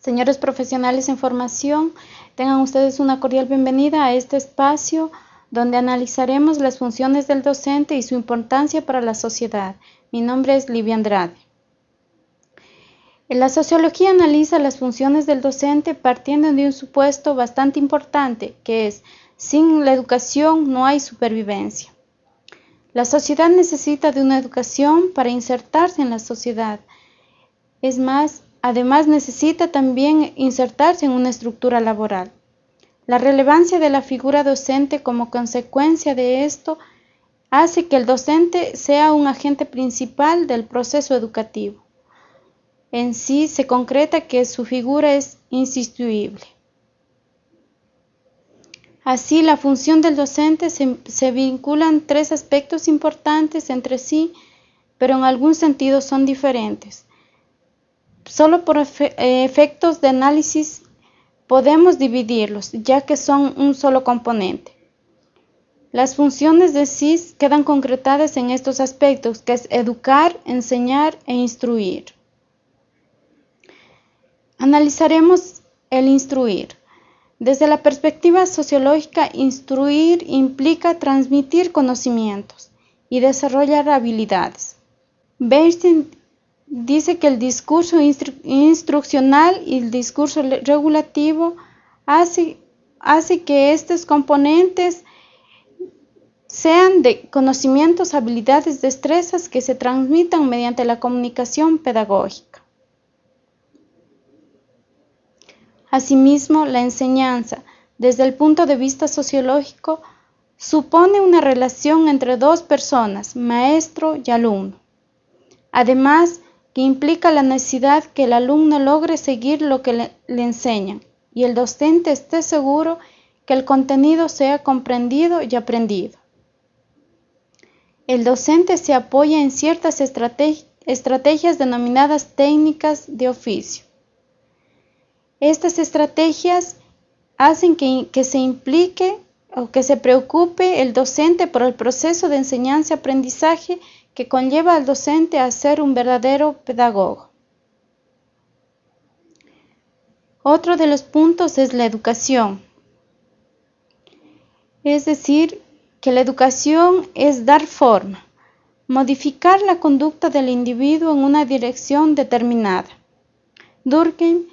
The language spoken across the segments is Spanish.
Señores profesionales en formación, tengan ustedes una cordial bienvenida a este espacio donde analizaremos las funciones del docente y su importancia para la sociedad. Mi nombre es Livia Andrade. La sociología analiza las funciones del docente partiendo de un supuesto bastante importante, que es, sin la educación no hay supervivencia. La sociedad necesita de una educación para insertarse en la sociedad. Es más, además necesita también insertarse en una estructura laboral. La relevancia de la figura docente como consecuencia de esto hace que el docente sea un agente principal del proceso educativo en sí se concreta que su figura es insustituible. Así, la función del docente se, se, vinculan tres aspectos importantes entre sí, pero en algún sentido son diferentes. Solo por efectos de análisis podemos dividirlos, ya que son un solo componente. Las funciones de SIS quedan concretadas en estos aspectos, que es educar, enseñar e instruir. Analizaremos el instruir. Desde la perspectiva sociológica, instruir implica transmitir conocimientos y desarrollar habilidades. Bernstein dice que el discurso instruccional y el discurso regulativo hace, hace que estos componentes sean de conocimientos, habilidades, destrezas que se transmitan mediante la comunicación pedagógica. Asimismo, la enseñanza, desde el punto de vista sociológico, supone una relación entre dos personas, maestro y alumno. Además, que implica la necesidad que el alumno logre seguir lo que le, enseñan y el docente esté seguro que el contenido sea comprendido y aprendido. El docente se apoya en ciertas estrategias denominadas técnicas de oficio estas estrategias hacen que, se implique o que se preocupe el docente por el proceso de enseñanza-aprendizaje que conlleva al docente a ser un verdadero pedagogo. Otro de los puntos es la educación. Es decir, que la educación es dar forma, modificar la conducta del individuo en una dirección determinada. Durkheim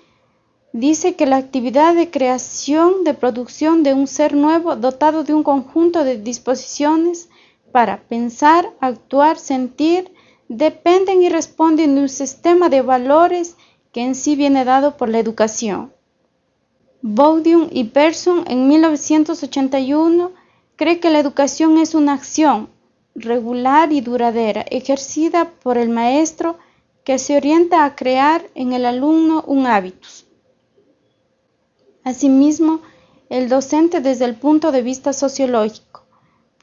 dice que la actividad de creación, de producción de un ser nuevo dotado de un conjunto de disposiciones para pensar, actuar, sentir, dependen y responden de un sistema de valores que en sí viene dado por la educación. Baudium y Persson en 1981 cree que la educación es una acción regular y duradera ejercida por el maestro que se orienta a crear en el alumno un hábitus. Asimismo, el docente desde el punto de vista sociológico.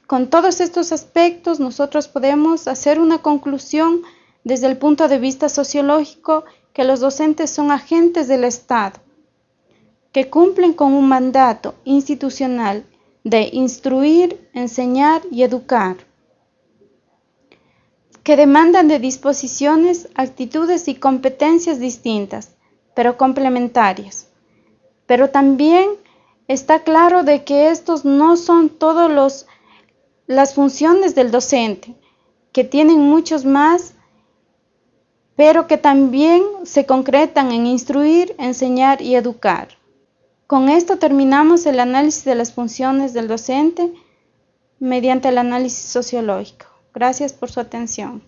Con todos estos aspectos nosotros podemos hacer una conclusión desde el punto de vista sociológico que los docentes son agentes del Estado, que cumplen con un mandato institucional de instruir, enseñar y educar, que demandan de disposiciones, actitudes y competencias distintas, pero complementarias. Pero también está claro de que estos no son todas las funciones del docente, que tienen muchos más, pero que también se concretan en instruir, enseñar y educar. Con esto terminamos el análisis de las funciones del docente mediante el análisis sociológico. Gracias por su atención.